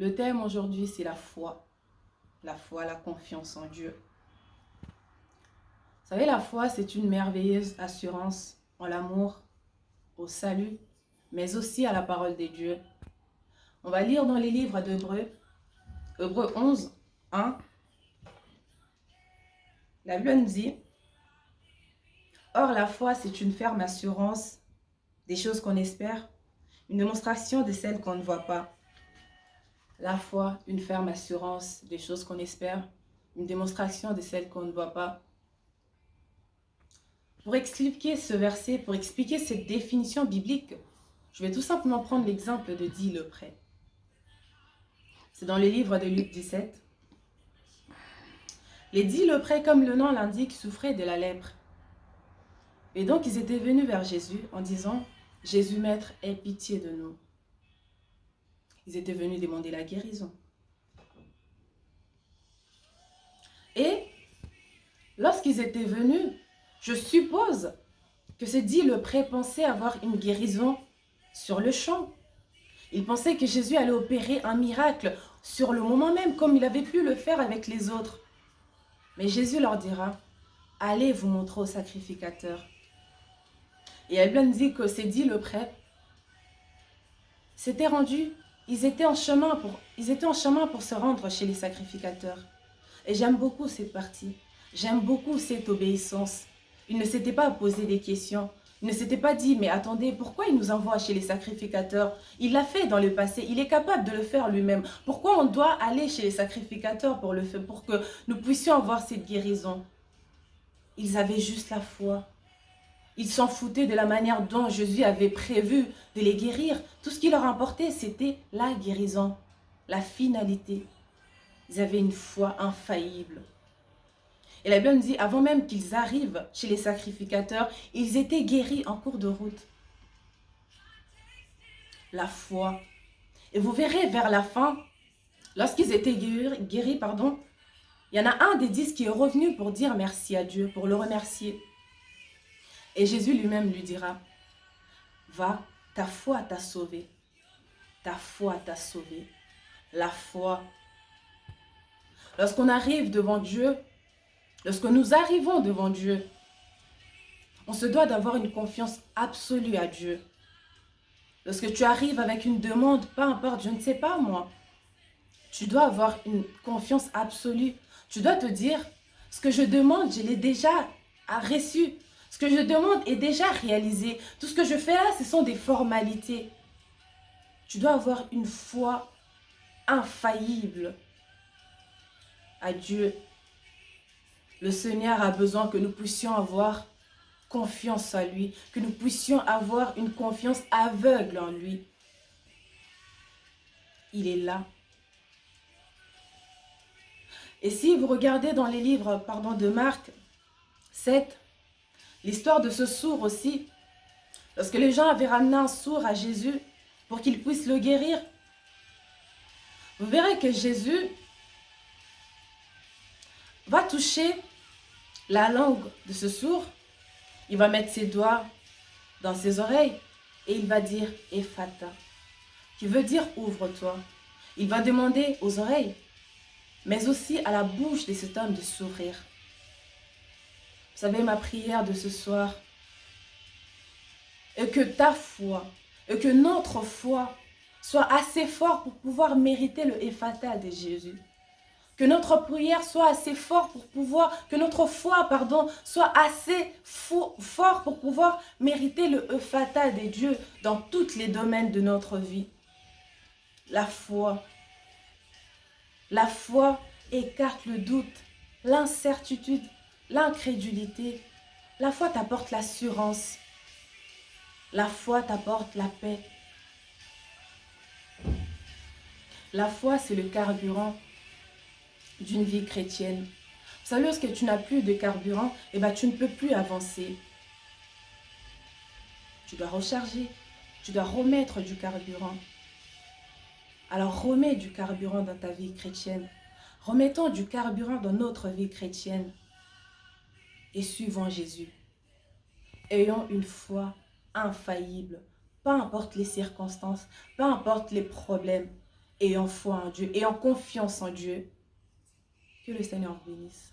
Le thème aujourd'hui, c'est la foi. La foi, la confiance en Dieu. Vous savez, la foi, c'est une merveilleuse assurance en l'amour, au salut, mais aussi à la parole de Dieu. On va lire dans les livres d'Hébreu, Hébreu 11, 1. La Bible nous dit, Or la foi, c'est une ferme assurance des choses qu'on espère, une démonstration de celles qu'on ne voit pas. La foi, une ferme assurance des choses qu'on espère, une démonstration de celles qu'on ne voit pas. Pour expliquer ce verset, pour expliquer cette définition biblique, je vais tout simplement prendre l'exemple de dit le prêt. C'est dans le livre de Luc 17. Les dix leprès, comme le nom l'indique, souffraient de la lèpre. Et donc, ils étaient venus vers Jésus en disant, « Jésus, Maître, aie pitié de nous. » Ils étaient venus demander la guérison. Et lorsqu'ils étaient venus, je suppose que c'est dit le prêt pensait avoir une guérison sur le champ. Il pensait que Jésus allait opérer un miracle sur le moment même, comme il avait pu le faire avec les autres. Mais Jésus leur dira, allez vous montrer au sacrificateur. Et elle dit que c'est dit le prêtre. C'était rendu, ils étaient, en chemin pour, ils étaient en chemin pour se rendre chez les sacrificateurs. Et j'aime beaucoup cette partie. J'aime beaucoup cette obéissance. Il ne s'était pas posé des questions. Il ne s'était pas dit, mais attendez, pourquoi il nous envoie chez les sacrificateurs? Il l'a fait dans le passé, il est capable de le faire lui-même. Pourquoi on doit aller chez les sacrificateurs pour, le faire, pour que nous puissions avoir cette guérison? Ils avaient juste la foi. Ils s'en foutaient de la manière dont Jésus avait prévu de les guérir. Tout ce qui leur importait, c'était la guérison, la finalité. Ils avaient une foi infaillible. Et la Bible nous dit, avant même qu'ils arrivent chez les sacrificateurs, ils étaient guéris en cours de route. La foi. Et vous verrez vers la fin, lorsqu'ils étaient guéris, guéris, pardon, il y en a un des dix qui est revenu pour dire merci à Dieu, pour le remercier. Et Jésus lui-même lui dira, va, ta foi t'a sauvé. Ta foi t'a sauvé. La foi. Lorsqu'on arrive devant Dieu, Lorsque nous arrivons devant Dieu, on se doit d'avoir une confiance absolue à Dieu. Lorsque tu arrives avec une demande, peu importe, je ne sais pas moi, tu dois avoir une confiance absolue. Tu dois te dire, ce que je demande, je l'ai déjà reçu. Ce que je demande est déjà réalisé. Tout ce que je fais là, ce sont des formalités. Tu dois avoir une foi infaillible à Dieu le Seigneur a besoin que nous puissions avoir confiance en lui, que nous puissions avoir une confiance aveugle en lui. Il est là. Et si vous regardez dans les livres pardon, de Marc 7, l'histoire de ce sourd aussi, lorsque les gens avaient ramené un sourd à Jésus pour qu'il puisse le guérir, vous verrez que Jésus va toucher la langue de ce sourd, il va mettre ses doigts dans ses oreilles et il va dire « Ephata », qui veut dire « ouvre-toi ». Il va demander aux oreilles, mais aussi à la bouche de cet homme de sourire. Vous savez, ma prière de ce soir est que ta foi, et que notre foi soit assez fort pour pouvoir mériter le Ephata de Jésus. Que notre prière soit assez forte pour pouvoir, que notre foi, pardon, soit assez fort pour pouvoir mériter le fatal des dieux dans tous les domaines de notre vie. La foi. La foi écarte le doute, l'incertitude, l'incrédulité. La foi t'apporte l'assurance. La foi t'apporte la paix. La foi, c'est le carburant d'une vie chrétienne. Vous savez, lorsque tu n'as plus de carburant, eh ben, tu ne peux plus avancer. Tu dois recharger, tu dois remettre du carburant. Alors remets du carburant dans ta vie chrétienne. Remettons du carburant dans notre vie chrétienne. Et suivons Jésus. Ayons une foi infaillible, peu importe les circonstances, peu importe les problèmes, ayant foi en Dieu, ayant confiance en Dieu. Que le Seigneur bénisse.